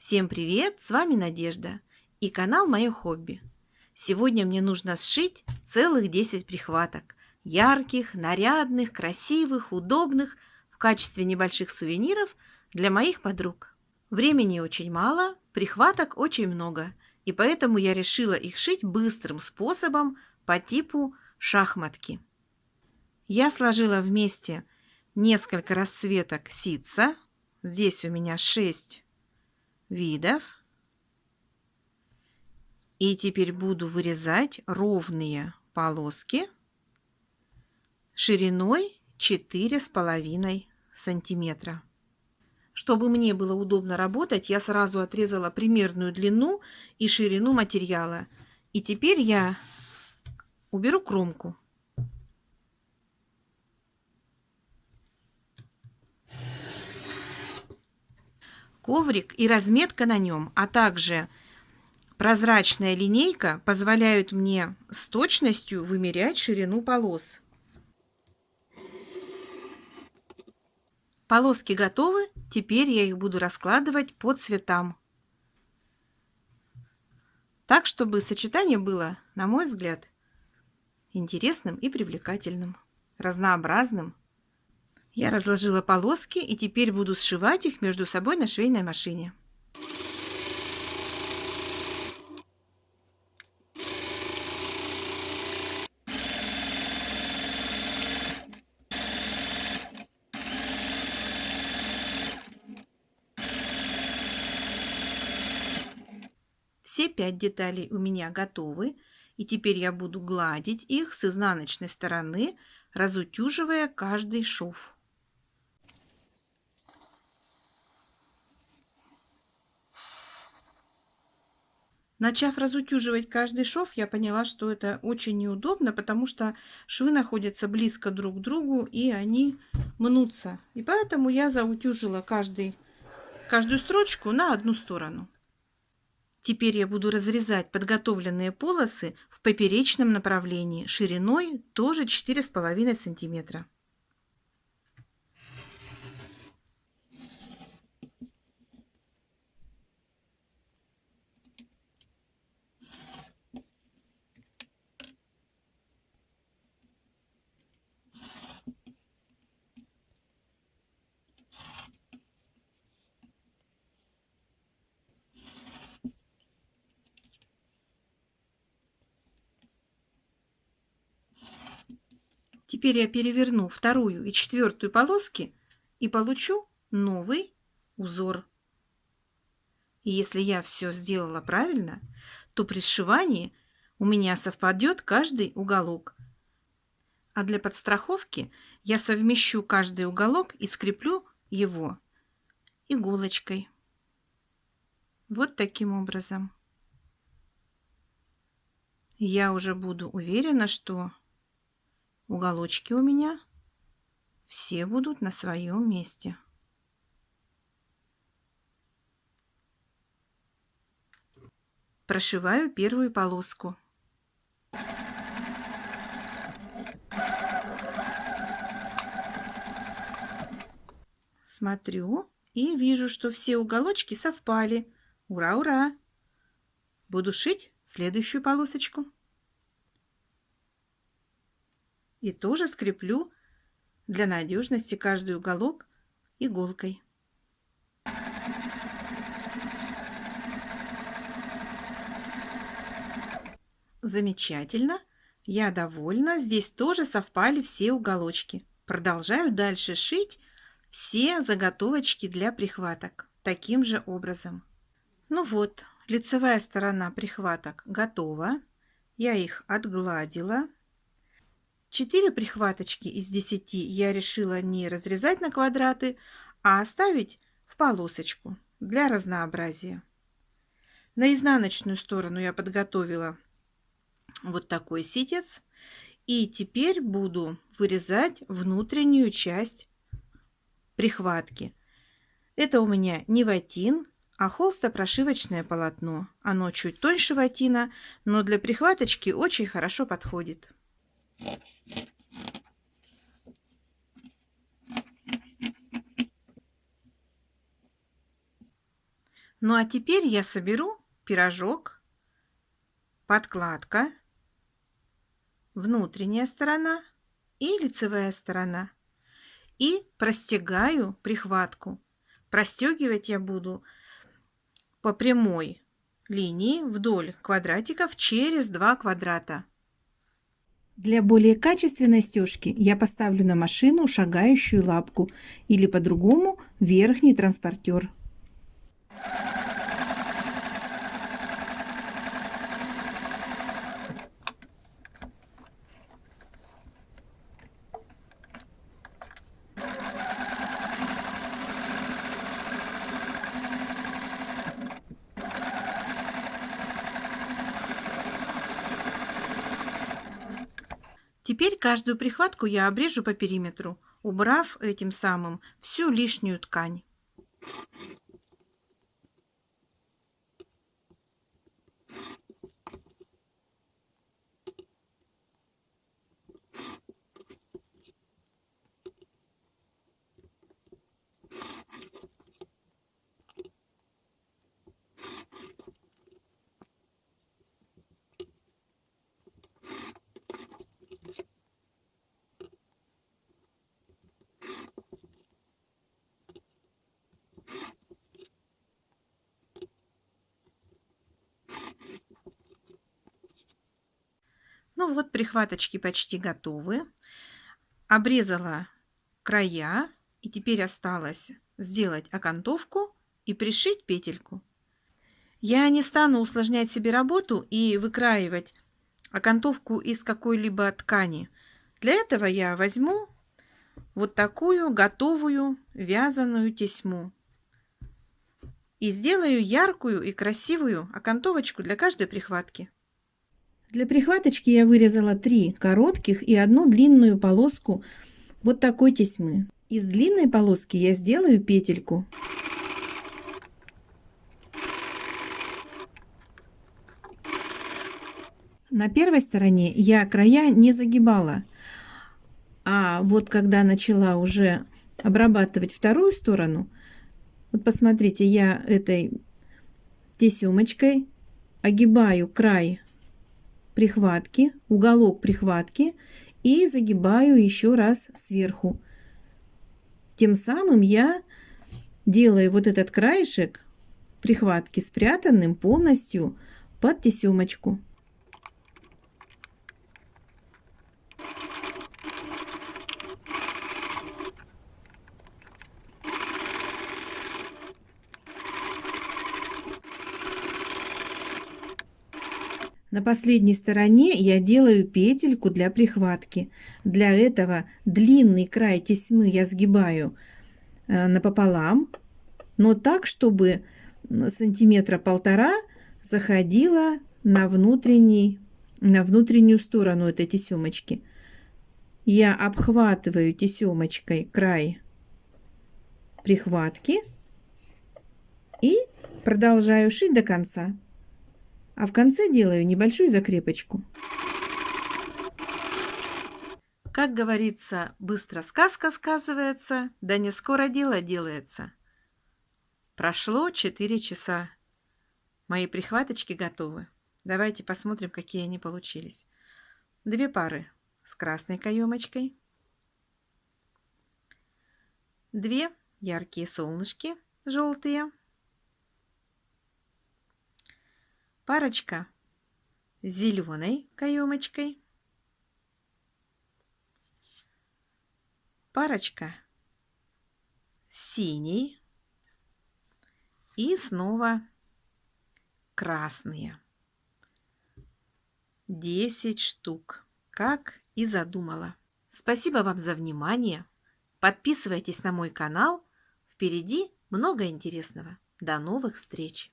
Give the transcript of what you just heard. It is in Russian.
Всем привет! С вами Надежда и канал Мое хобби. Сегодня мне нужно сшить целых 10 прихваток. Ярких, нарядных, красивых, удобных в качестве небольших сувениров для моих подруг. Времени очень мало, прихваток очень много, и поэтому я решила их шить быстрым способом по типу шахматки. Я сложила вместе несколько расцветок ситца. Здесь у меня 6 видов. И теперь буду вырезать ровные полоски шириной 4,5 сантиметра. Чтобы мне было удобно работать, я сразу отрезала примерную длину и ширину материала. И теперь я уберу кромку. Коврик и разметка на нем, а также прозрачная линейка позволяют мне с точностью вымерять ширину полос. Полоски готовы, теперь я их буду раскладывать по цветам. Так, чтобы сочетание было, на мой взгляд, интересным и привлекательным, разнообразным. Я разложила полоски и теперь буду сшивать их между собой на швейной машине. Все пять деталей у меня готовы, и теперь я буду гладить их с изнаночной стороны, разутюживая каждый шов. Начав разутюживать каждый шов, я поняла, что это очень неудобно, потому что швы находятся близко друг к другу и они мнутся. И поэтому я заутюжила каждый, каждую строчку на одну сторону. Теперь я буду разрезать подготовленные полосы в поперечном направлении шириной тоже 4,5 сантиметра. Теперь я переверну вторую и четвертую полоски и получу новый узор. И если я все сделала правильно, то при сшивании у меня совпадет каждый уголок. А для подстраховки я совмещу каждый уголок и скреплю его иголочкой. Вот таким образом. Я уже буду уверена, что уголочки у меня все будут на своем месте. Прошиваю первую полоску. Смотрю и вижу, что все уголочки совпали. Ура, ура! Буду шить следующую полосочку. И тоже скреплю для надежности каждый уголок иголкой. Замечательно. Я довольна. Здесь тоже совпали все уголочки. Продолжаю дальше шить все заготовочки для прихваток таким же образом. Ну вот, лицевая сторона прихваток готова. Я их отгладила. 4 прихваточки из 10 я решила не разрезать на квадраты, а оставить в полосочку для разнообразия. На изнаночную сторону я подготовила вот такой ситец. И теперь буду вырезать внутреннюю часть прихватки. Это у меня не ватин, а холстопрошивочное полотно. Оно чуть тоньше ватина, но для прихваточки очень хорошо подходит. Ну а теперь я соберу пирожок, подкладка, внутренняя сторона и лицевая сторона. И простегаю прихватку. Простегивать я буду по прямой линии вдоль квадратиков через два квадрата. Для более качественной стежки я поставлю на машину шагающую лапку или по-другому верхний транспортер. Теперь каждую прихватку я обрежу по периметру, убрав этим самым всю лишнюю ткань. Ну вот, прихваточки почти готовы. Обрезала края. И теперь осталось сделать окантовку и пришить петельку. Я не стану усложнять себе работу и выкраивать окантовку из какой-либо ткани. Для этого я возьму вот такую готовую вязаную тесьму и сделаю яркую и красивую окантовочку для каждой прихватки. Для прихваточки я вырезала три коротких и одну длинную полоску вот такой тесьмы. Из длинной полоски я сделаю петельку. На первой стороне я края не загибала, а вот когда начала уже обрабатывать вторую сторону, вот посмотрите, я этой тесемочкой огибаю край прихватки, уголок прихватки и загибаю еще раз сверху. Тем самым я делаю вот этот краешек прихватки спрятанным полностью под тесемочку. На последней стороне я делаю петельку для прихватки. Для этого длинный край тесьмы я сгибаю э, напополам, но так, чтобы сантиметра полтора заходила на, внутренний, на внутреннюю сторону этой тесемочки. Я обхватываю тесемочкой край прихватки и продолжаю шить до конца а в конце делаю небольшую закрепочку. Как говорится, быстро сказка сказывается, да не скоро дело делается. Прошло 4 часа. Мои прихваточки готовы. Давайте посмотрим, какие они получились. Две пары с красной каемочкой. Две яркие солнышки желтые. Парочка зеленой каемочкой, парочка с синей и снова красные. 10 штук, как и задумала. Спасибо вам за внимание. Подписывайтесь на мой канал. Впереди много интересного. До новых встреч!